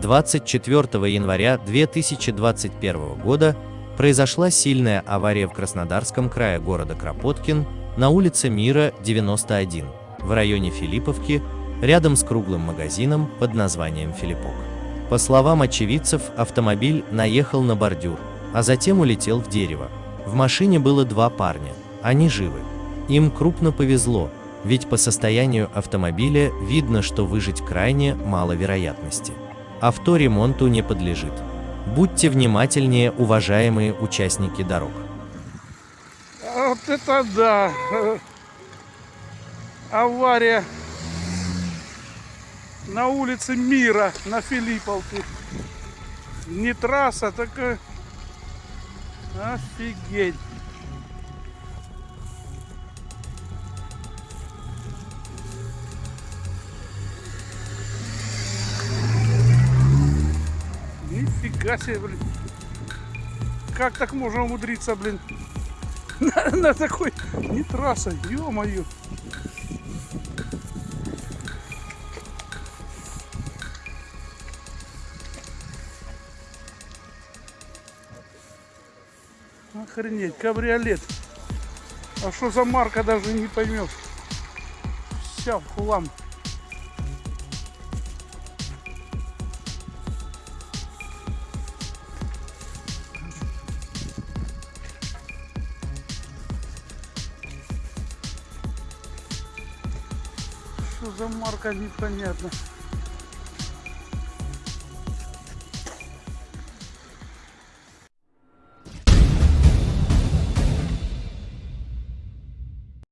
24 января 2021 года произошла сильная авария в Краснодарском крае города Кропоткин на улице Мира, 91, в районе Филипповки, рядом с круглым магазином под названием «Филиппок». По словам очевидцев, автомобиль наехал на бордюр, а затем улетел в дерево. В машине было два парня, они живы. Им крупно повезло, ведь по состоянию автомобиля видно, что выжить крайне мало вероятности. Авто ремонту не подлежит. Будьте внимательнее, уважаемые участники дорог. Вот это да! Авария на улице Мира на Филипповке. Не трасса, так э, офигеть. Нифига себе, блин. Как так можно умудриться, блин? На, такой не трасса, ё-моё. Охренеть, кабриолет. А что за марка даже не поймешь. Вся в хлам. Что за марка непонятно.